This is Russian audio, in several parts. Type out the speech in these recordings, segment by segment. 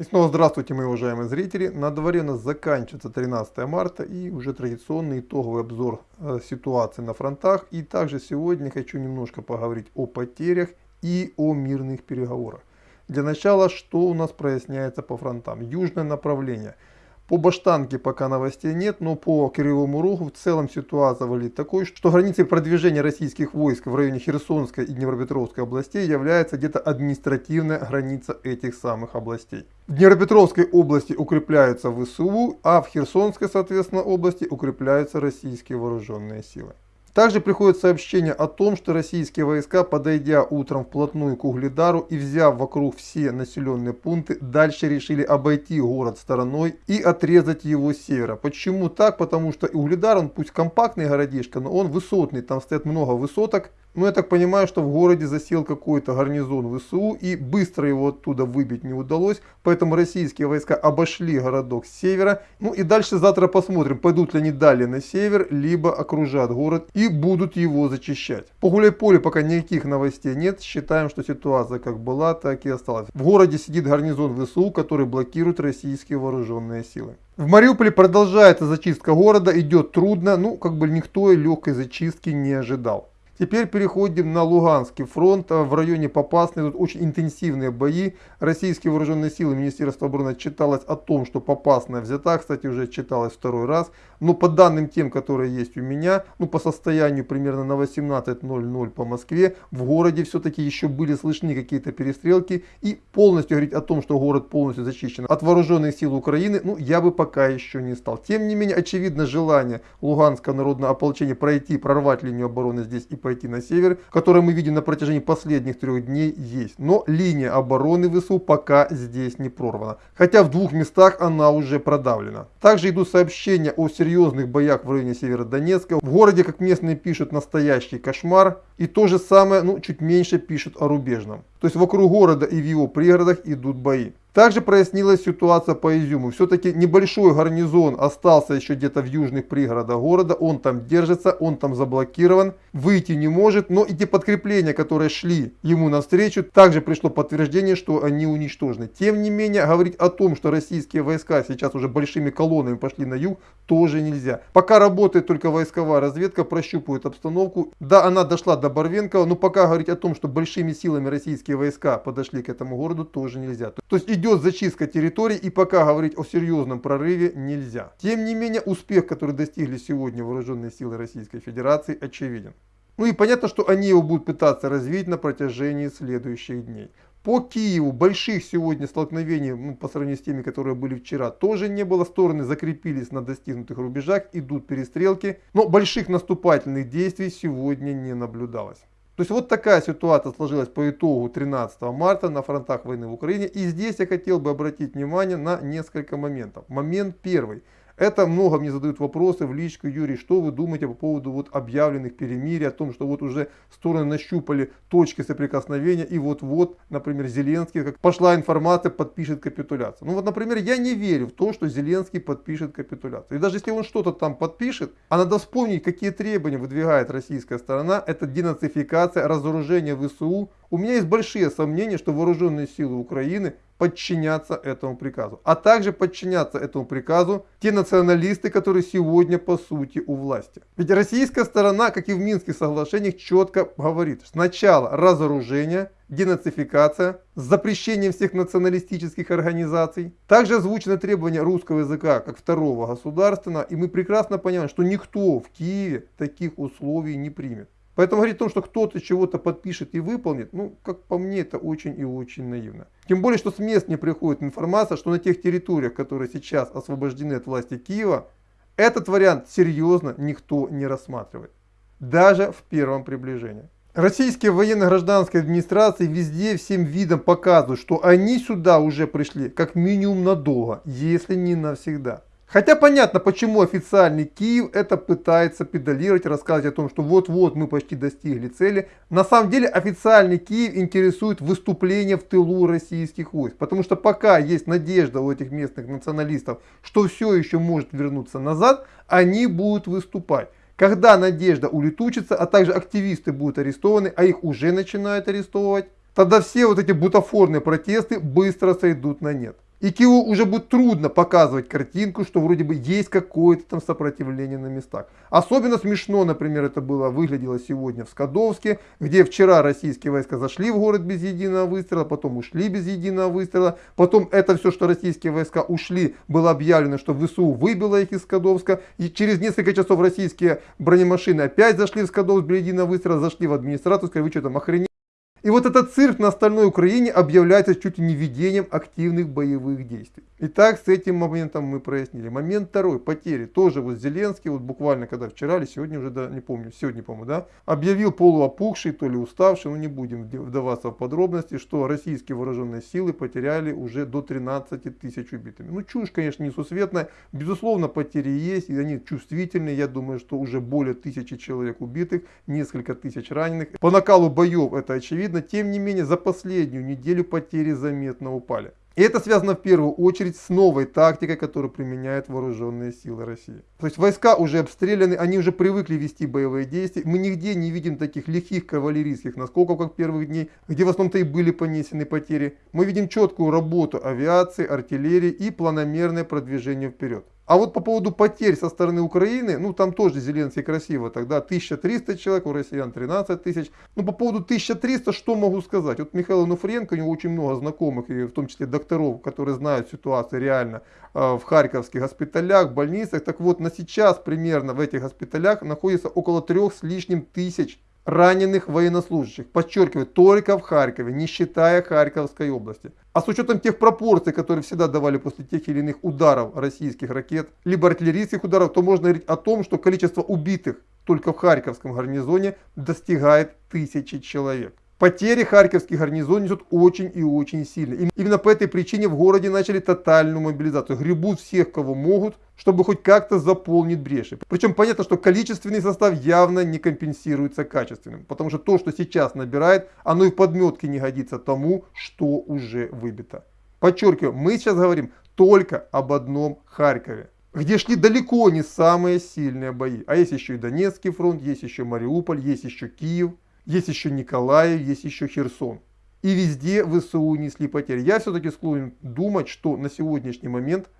И снова здравствуйте, мои уважаемые зрители. На дворе у нас заканчивается 13 марта и уже традиционный итоговый обзор э, ситуации на фронтах. И также сегодня хочу немножко поговорить о потерях и о мирных переговорах. Для начала, что у нас проясняется по фронтам? Южное направление – по Баштанке пока новостей нет, но по Кривому Рогу в целом ситуация выглядит такой, что границей продвижения российских войск в районе Херсонской и Днепропетровской областей является где-то административная граница этих самых областей. В Днепропетровской области укрепляются ВСУ, а в Херсонской, соответственно, области укрепляются российские вооруженные силы. Также приходит сообщение о том, что российские войска, подойдя утром вплотную к Угледару и взяв вокруг все населенные пункты, дальше решили обойти город стороной и отрезать его с севера. Почему так? Потому что Угледар, он пусть компактный городишко, но он высотный, там стоит много высоток, ну, я так понимаю, что в городе засел какой-то гарнизон ВСУ и быстро его оттуда выбить не удалось. Поэтому российские войска обошли городок с севера. Ну и дальше завтра посмотрим, пойдут ли они далее на север, либо окружат город и будут его зачищать. По гуляй-поле пока никаких новостей нет. Считаем, что ситуация как была, так и осталась. В городе сидит гарнизон ВСУ, который блокирует российские вооруженные силы. В Мариуполе продолжается зачистка города, идет трудно, ну как бы никто легкой зачистки не ожидал. Теперь переходим на Луганский фронт. В районе Попасной тут очень интенсивные бои. Российские вооруженные силы Министерства обороны читалось о том, что Попасная взята. Кстати, уже читалось второй раз. Но по данным тем, которые есть у меня, ну по состоянию примерно на 18.00 по Москве, в городе все-таки еще были слышны какие-то перестрелки. И полностью говорить о том, что город полностью зачищен от вооруженных сил Украины, ну я бы пока еще не стал. Тем не менее, очевидно желание Луганского народного ополчения пройти, прорвать линию обороны здесь и пойти на север, которое мы видим на протяжении последних трех дней, есть. Но линия обороны ВСУ пока здесь не прорвана. Хотя в двух местах она уже продавлена. Также идут сообщения о серьезных боях в районе Северодонецка. В городе, как местные пишут, настоящий кошмар. И то же самое, ну чуть меньше пишут о рубежном. То есть вокруг города и в его пригородах идут бои. Также прояснилась ситуация по Изюму. Все-таки небольшой гарнизон остался еще где-то в южных пригородах города. Он там держится, он там заблокирован, выйти не может. Но и те подкрепления, которые шли ему навстречу, также пришло подтверждение, что они уничтожены. Тем не менее, говорить о том, что российские войска сейчас уже большими колоннами пошли на юг, тоже нельзя. Пока работает только войсковая разведка, прощупывает обстановку. Да, она дошла до Барвенкова, но пока говорить о том, что большими силами российские войска подошли к этому городу, тоже нельзя. То есть идет зачистка территорий и пока говорить о серьезном прорыве нельзя. Тем не менее, успех, который достигли сегодня вооруженные силы Российской Федерации, очевиден. Ну и понятно, что они его будут пытаться развить на протяжении следующих дней. По Киеву больших сегодня столкновений ну, по сравнению с теми, которые были вчера, тоже не было. Стороны закрепились на достигнутых рубежах, идут перестрелки. Но больших наступательных действий сегодня не наблюдалось. То есть вот такая ситуация сложилась по итогу 13 марта на фронтах войны в Украине. И здесь я хотел бы обратить внимание на несколько моментов. Момент первый. Это много мне задают вопросы в личку, Юрий, что вы думаете по поводу вот объявленных перемирий, о том, что вот уже стороны нащупали точки соприкосновения, и вот-вот, например, Зеленский, как пошла информация, подпишет капитуляцию. Ну вот, например, я не верю в то, что Зеленский подпишет капитуляцию. И даже если он что-то там подпишет, а надо вспомнить, какие требования выдвигает российская сторона, это денацификация, разоружение ВСУ. У меня есть большие сомнения, что вооруженные силы Украины подчиняться этому приказу. А также подчиняться этому приказу те националисты, которые сегодня по сути у власти. Ведь российская сторона, как и в Минских соглашениях, четко говорит, сначала разоружение, денацификация, с запрещением всех националистических организаций. Также озвучено требование русского языка как второго государственного, и мы прекрасно понимаем, что никто в Киеве таких условий не примет. Поэтому говорить о том, что кто-то чего-то подпишет и выполнит, ну, как по мне, это очень и очень наивно. Тем более, что с мест не приходит информация, что на тех территориях, которые сейчас освобождены от власти Киева, этот вариант серьезно никто не рассматривает. Даже в первом приближении. Российские военно-гражданские администрации везде всем видом показывают, что они сюда уже пришли как минимум надолго, если не навсегда. Хотя понятно, почему официальный Киев это пытается педалировать, рассказывать о том, что вот-вот мы почти достигли цели. На самом деле официальный Киев интересует выступление в тылу российских войск. Потому что пока есть надежда у этих местных националистов, что все еще может вернуться назад, они будут выступать. Когда надежда улетучится, а также активисты будут арестованы, а их уже начинают арестовывать, тогда все вот эти бутафорные протесты быстро сойдут на нет. И Киеву уже будет трудно показывать картинку, что вроде бы есть какое-то там сопротивление на местах. Особенно смешно, например, это было, выглядело сегодня в Скадовске, где вчера российские войска зашли в город без единого выстрела, потом ушли без единого выстрела. Потом это все, что российские войска ушли, было объявлено, что ВСУ выбило их из Скадовска. И через несколько часов российские бронемашины опять зашли в Скадовск без единого выстрела, зашли в администрацию, сказали, вы что там охренели? И вот этот цирк на остальной Украине объявляется чуть ли не ведением активных боевых действий. Итак, с этим моментом мы прояснили. Момент второй, потери. Тоже вот Зеленский, вот буквально когда вчера или сегодня уже, да, не помню, сегодня, по-моему, да, объявил полуопухший, то ли уставший, ну не будем вдаваться в подробности, что российские вооруженные силы потеряли уже до 13 тысяч убитыми. Ну чушь, конечно, несусветная. Безусловно, потери есть, и они чувствительные. Я думаю, что уже более тысячи человек убитых, несколько тысяч раненых. По накалу боев это очевидно видно, тем не менее, за последнюю неделю потери заметно упали. И это связано в первую очередь с новой тактикой, которую применяют вооруженные силы России. То есть войска уже обстреляны, они уже привыкли вести боевые действия. Мы нигде не видим таких лихих кавалерийских наскоков, как первых дней, где в основном-то и были понесены потери. Мы видим четкую работу авиации, артиллерии и планомерное продвижение вперед. А вот по поводу потерь со стороны Украины, ну там тоже Зеленский красиво, тогда 1300 человек, у россиян 13 тысяч. Ну по поводу 1300, что могу сказать? Вот Михаил Нуфренко, у него очень много знакомых, и в том числе докторов, которые знают ситуацию реально э, в харьковских госпиталях, больницах. Так вот, на сейчас примерно в этих госпиталях находится около трех с лишним тысяч раненых военнослужащих. Подчеркиваю, только в Харькове, не считая Харьковской области. А с учетом тех пропорций, которые всегда давали после тех или иных ударов российских ракет, либо артиллерийских ударов, то можно говорить о том, что количество убитых только в Харьковском гарнизоне достигает тысячи человек. Потери харьковских гарнизон несут очень и очень сильно. Именно по этой причине в городе начали тотальную мобилизацию. Гребут всех, кого могут, чтобы хоть как-то заполнить бреши. Причем понятно, что количественный состав явно не компенсируется качественным. Потому что то, что сейчас набирает, оно и в подметке не годится тому, что уже выбито. Подчеркиваю, мы сейчас говорим только об одном Харькове где шли далеко не самые сильные бои. А есть еще и Донецкий фронт, есть еще Мариуполь, есть еще Киев. Есть еще Николаев, есть еще Херсон. И везде ВСУ несли потери. Я все-таки склонен думать, что на сегодняшний момент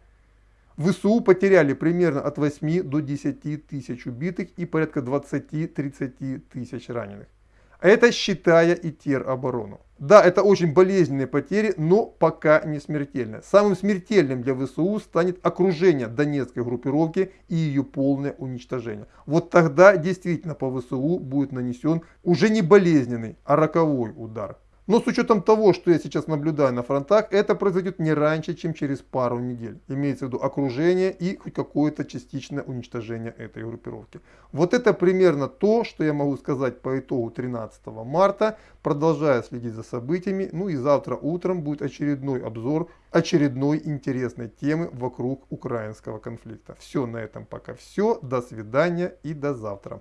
ВСУ потеряли примерно от 8 до 10 тысяч убитых и порядка 20-30 тысяч раненых. Это считая и тероборону. Да, это очень болезненные потери, но пока не смертельные. Самым смертельным для ВСУ станет окружение Донецкой группировки и ее полное уничтожение. Вот тогда действительно по ВСУ будет нанесен уже не болезненный, а роковой удар. Но с учетом того, что я сейчас наблюдаю на фронтах, это произойдет не раньше, чем через пару недель. Имеется в виду окружение и хоть какое-то частичное уничтожение этой группировки. Вот это примерно то, что я могу сказать по итогу 13 марта. Продолжаю следить за событиями. Ну и завтра утром будет очередной обзор очередной интересной темы вокруг украинского конфликта. Все на этом пока все. До свидания и до завтра.